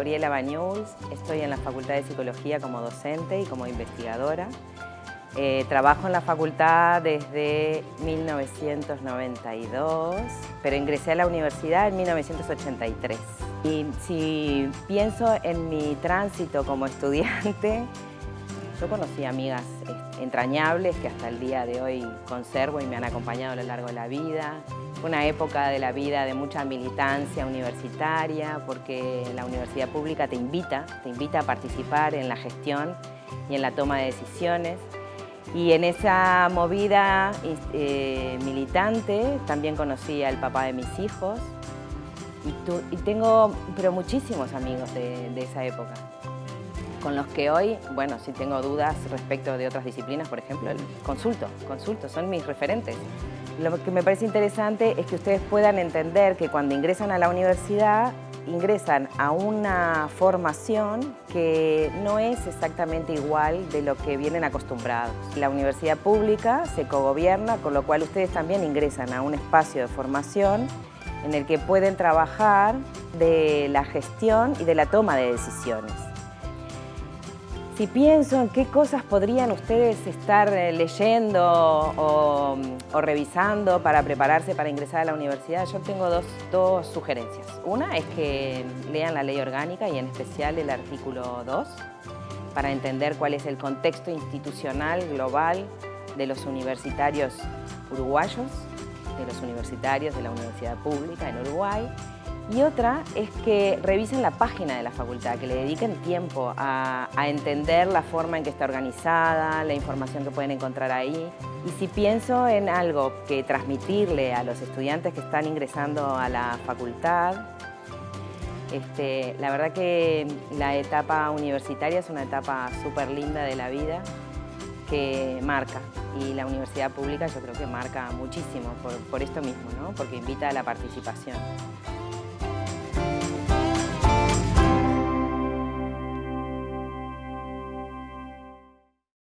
Gabriela Bañuls, estoy en la Facultad de Psicología como docente y como investigadora. Eh, trabajo en la facultad desde 1992, pero ingresé a la universidad en 1983. Y si pienso en mi tránsito como estudiante, yo conocí amigas este, entrañables que hasta el día de hoy conservo y me han acompañado a lo largo de la vida. Fue una época de la vida de mucha militancia universitaria porque la universidad pública te invita, te invita a participar en la gestión y en la toma de decisiones. Y en esa movida eh, militante también conocí al papá de mis hijos y, tengo pero muchísimos amigos de esa época con los que hoy, bueno, si tengo dudas respecto de otras disciplinas, por ejemplo, consulto, consulto, son mis referentes. Lo que me parece interesante es que ustedes puedan entender que cuando ingresan a la universidad, ingresan a una formación que no es exactamente igual de lo que vienen acostumbrados. La universidad pública se cogobierna, con lo cual ustedes también ingresan a un espacio de formación en el que pueden trabajar de la gestión y de la toma de decisiones. Si pienso en qué cosas podrían ustedes estar eh, leyendo o, revisando para prepararse para ingresar a la universidad, yo tengo dos, sugerencias. Una es que lean la ley orgánica y en especial el artículo 2 para entender cuál es el contexto institucional global de los universitarios uruguayos, de los universitarios de la universidad pública en Uruguay y otra es que revisen la página de la facultad, que le dediquen tiempo a, entender la forma en que está organizada, la información que pueden encontrar ahí. Y si pienso en algo que transmitirle a los estudiantes que están ingresando a la facultad, este, la verdad que la etapa universitaria es una etapa súper linda de la vida que marca y la universidad pública yo creo que marca muchísimo por, por esto mismo, ¿no? porque invita a la participación.